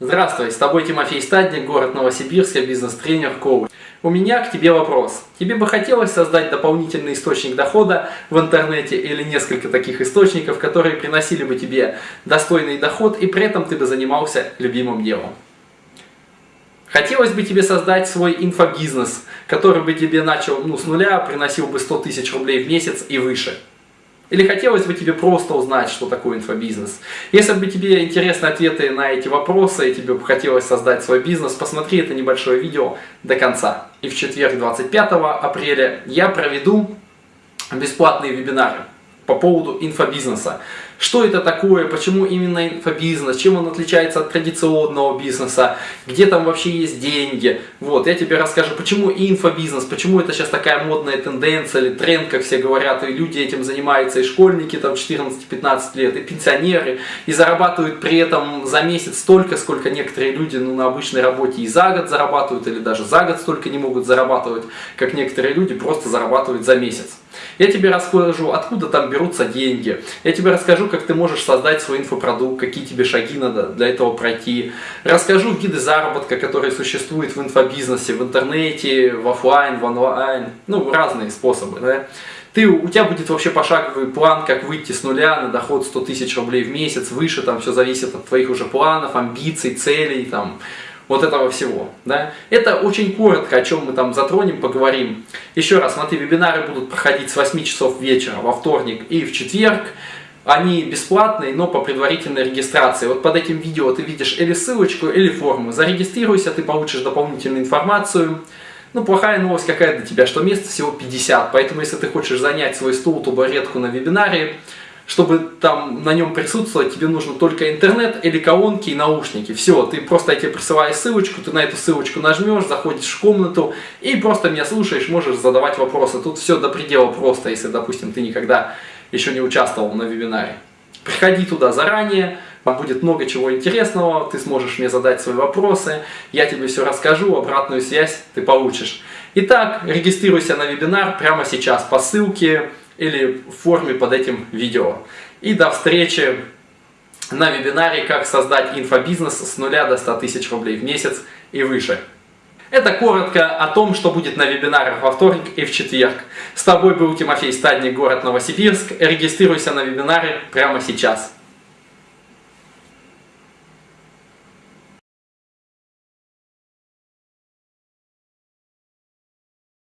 Здравствуй, с тобой Тимофей Стадник, город Новосибирск, бизнес-тренер, коуч. У меня к тебе вопрос. Тебе бы хотелось создать дополнительный источник дохода в интернете или несколько таких источников, которые приносили бы тебе достойный доход и при этом ты бы занимался любимым делом? Хотелось бы тебе создать свой инфобизнес, который бы тебе начал ну, с нуля, приносил бы 100 тысяч рублей в месяц и выше. Или хотелось бы тебе просто узнать, что такое инфобизнес? Если бы тебе интересны ответы на эти вопросы, и тебе бы хотелось создать свой бизнес, посмотри это небольшое видео до конца. И в четверг 25 апреля я проведу бесплатные вебинары по поводу инфобизнеса. Что это такое, почему именно инфобизнес, чем он отличается от традиционного бизнеса, где там вообще есть деньги. Вот, я тебе расскажу, почему инфобизнес, почему это сейчас такая модная тенденция или тренд, как все говорят, и люди этим занимаются, и школьники там 14-15 лет, и пенсионеры, и зарабатывают при этом за месяц столько, сколько некоторые люди ну, на обычной работе и за год зарабатывают, или даже за год столько не могут зарабатывать, как некоторые люди просто зарабатывают за месяц. Я тебе расскажу, откуда там берутся деньги. Я тебе расскажу, как ты можешь создать свой инфопродукт, какие тебе шаги надо для этого пройти. Расскажу виды заработка, которые существуют в инфобизнесе, в интернете, в офлайн, в онлайн. Ну, разные способы. Да? Ты, у тебя будет вообще пошаговый план, как выйти с нуля на доход 100 тысяч рублей в месяц, выше, там все зависит от твоих уже планов, амбиций, целей, там, вот этого всего. Да? Это очень коротко, о чем мы там затронем, поговорим. Еще раз, смотри, вебинары будут проходить с 8 часов вечера во вторник и в четверг. Они бесплатные, но по предварительной регистрации. Вот под этим видео ты видишь или ссылочку, или форму. Зарегистрируйся, ты получишь дополнительную информацию. Ну, плохая новость какая для тебя, что мест всего 50, поэтому если ты хочешь занять свой стул, табуретку на вебинаре, чтобы там на нем присутствовать, тебе нужно только интернет или колонки и наушники. Все, ты просто я тебе присылаю ссылочку, ты на эту ссылочку нажмешь, заходишь в комнату и просто меня слушаешь, можешь задавать вопросы. Тут все до предела просто, если, допустим, ты никогда еще не участвовал на вебинаре. Приходи туда заранее, там будет много чего интересного, ты сможешь мне задать свои вопросы, я тебе все расскажу, обратную связь ты получишь. Итак, регистрируйся на вебинар прямо сейчас по ссылке или в форме под этим видео. И до встречи на вебинаре «Как создать инфобизнес с нуля до 100 тысяч рублей в месяц и выше». Это коротко о том, что будет на вебинарах во вторник и в четверг. С тобой был Тимофей Стадник, город Новосибирск. Регистрируйся на вебинары прямо сейчас.